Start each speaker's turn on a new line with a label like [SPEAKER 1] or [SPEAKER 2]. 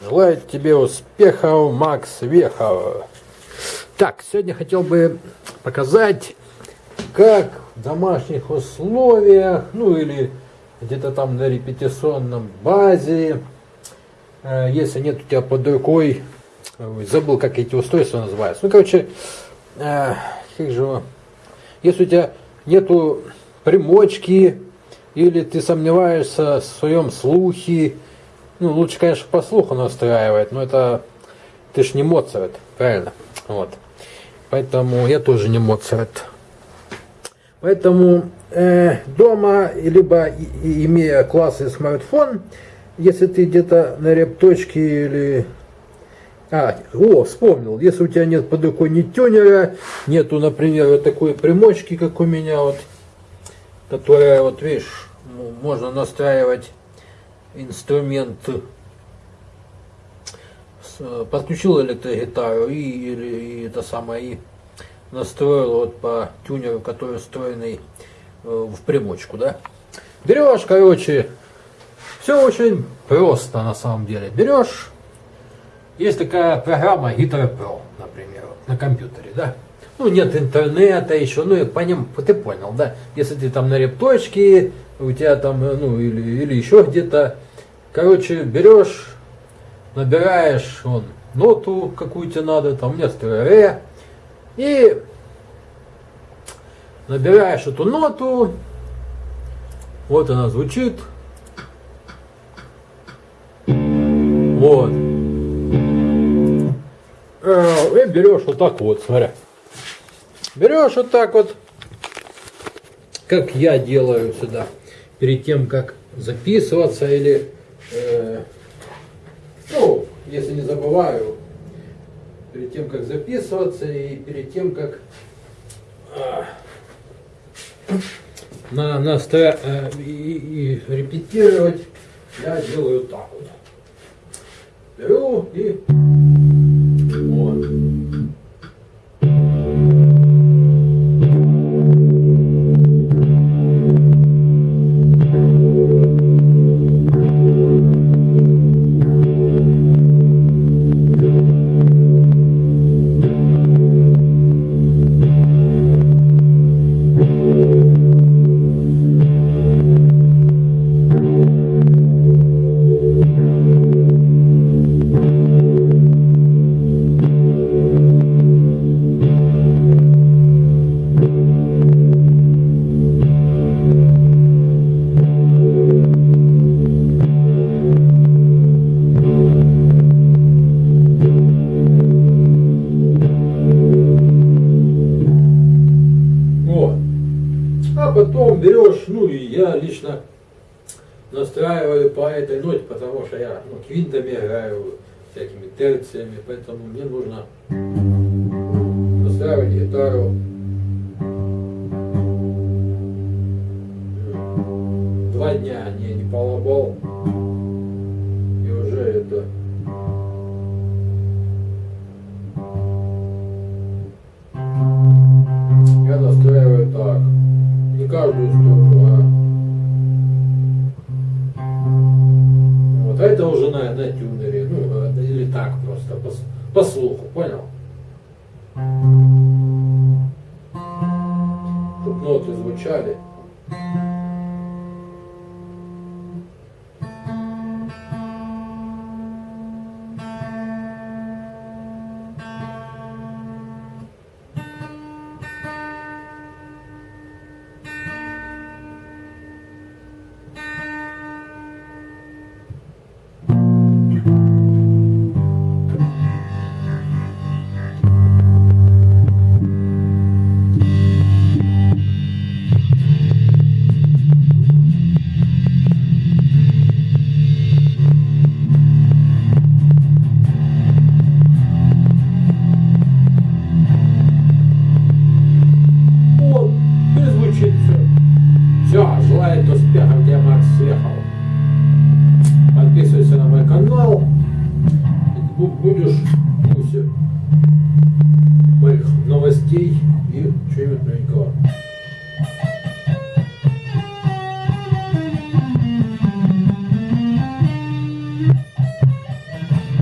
[SPEAKER 1] Желаю тебе успехов, Макс Вехов. Так, сегодня хотел бы показать, как в домашних условиях, ну или где-то там на репетиционном базе, э, если нет у тебя под рукой, забыл, как эти устройства называются. Ну, короче, э, как же, если у тебя нету примочки, или ты сомневаешься в своем слухе, ну, лучше, конечно, по слуху настраивать, но это ты ж не Моцарт, правильно? Вот. Поэтому я тоже не Моцарт. Поэтому э, дома, либо и, имея классный смартфон, если ты где-то на репточке или... А, о, вспомнил, если у тебя нет под рукой ни тюнера, нету, например, вот такой примочки, как у меня, вот, которая, вот видишь, можно настраивать инструмент, подключил электрогитару и, и, и это самое, и настроил вот по тюнеру, который встроенный э, в примочку, да. Берешь, короче, все очень просто на самом деле. Берешь, есть такая программа Guitar Pro, например, на компьютере, да. Ну, нет интернета еще, ну, по ним, ты понял, да. Если ты там на репточке, у тебя там, э, ну, или, или еще где-то, короче, берешь, набираешь он ноту, какую тебе надо, там нет ре, и набираешь эту ноту, вот она звучит, вот, э, и берешь вот так вот, смотря, берешь вот так вот, как я делаю сюда, перед тем, как записываться или, э, ну, если не забываю, перед тем, как записываться и перед тем, как э, на, на э, и, и репетировать, я делаю так вот. Беру и потом берешь, ну и я лично настраиваю по этой ноте, потому что я ну, квинтами играю, всякими терциями, поэтому мне нужно настраивать гитару. Два дня, не, не полобал, и уже это каждую сторону. А. Вот, а это уже на, на тюнере, ну, а, или так просто, по, по слуху, понял? Чтобы ноты звучали. будешь гусем моих новостей и чего-нибудь новенького.